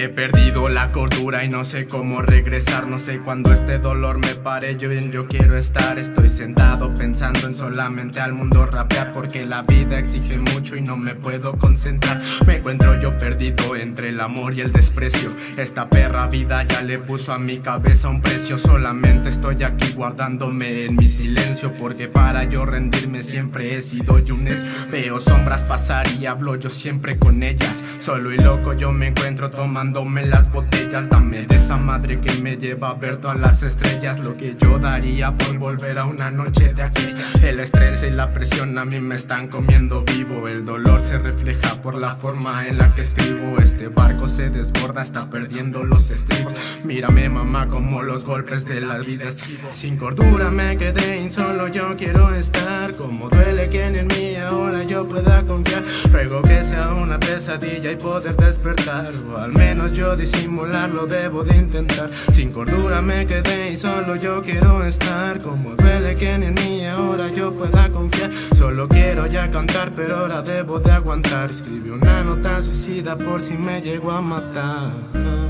He perdido la cordura y no sé cómo regresar No sé cuándo este dolor me pare. Yo yo quiero estar Estoy sentado pensando en solamente al mundo rapear Porque la vida exige mucho y no me puedo concentrar. Me encuentro yo perdido entre el amor y el desprecio. Esta perra vida ya le puso a mi cabeza un precio. Solamente estoy aquí guardándome en mi silencio Porque para yo rendirme siempre he sido un Veo sombras pasar y hablo yo siempre con ellas. Solo y loco yo me encuentro tomando tomándome las botellas Dame de esa madre que me lleva a ver todas las estrellas. Lo que yo daría por volver a una noche de aquella. El estrés y la presión a mí me están comiendo vivo. El dolor se refleja por la forma en la que escribo. Este barco se desborda, está perdiendo los estribos. Mírame mamá como los golpes de la vida escribo Sin cordura me quedé y solo yo quiero estar. Como duele que en mí ahora yo pueda confiar. Ruego que sea una pesadilla y poder despertar O menos yo disimularlo debo de intentar. Sin cordura me quedé y solo yo quiero estar. Como duele que ni en ahora yo pueda confiar. Solo quiero ya cantar pero ahora debo de aguantar. Escribí una nota suicida por si me llego a matar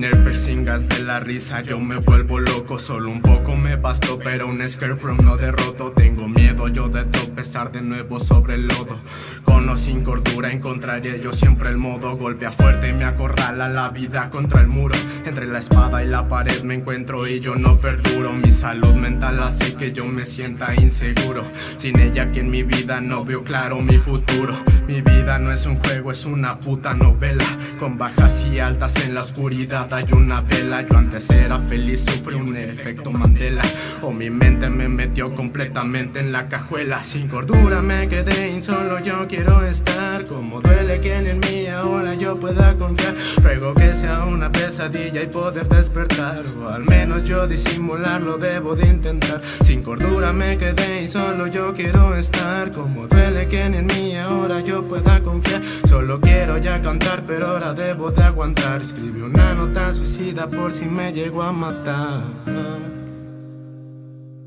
Jack Nerper singas de la risa, yo me vuelvo loco. Solo un poco me bastó, pero un Scarecrow no derroto. Tengo miedo yo de tropezar de nuevo sobre el lodo. Con o sin cordura encontraré yo siempre el modo. Golpea fuerte y me acorrala la vida contra el muro. Entre la espada y la pared me encuentro y yo no perduro. Mi salud mental hace que yo me sienta inseguro. Sin ella aquí en mi vida no veo claro mi futuro Mi vida no es un juego, es una puta novela. Con bajas y altas en la oscuridad hay una vela. Yo antes era feliz, sufrí un efecto Mandela. O mi mente me metió completamente en la cajuela. Sin cordura me quedé y solo yo quiero estar Como duele que en mí ahora yo pueda confiar. Ruego que sea una pesadilla y poder despertar O al menos yo disimularlo debo de intentar. Sin cordura me quedé y solo yo quiero estar. Como duele que en mí ahora yo pueda confiar. Solo quiero ya cantar pero ahora debo de aguantar. Escribí una nota suicida por si me llego a matar.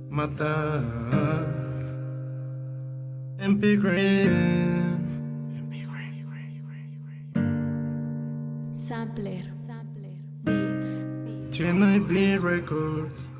Matar. MP Green Sampler. Sampler. Beats. Tonight Bleed Records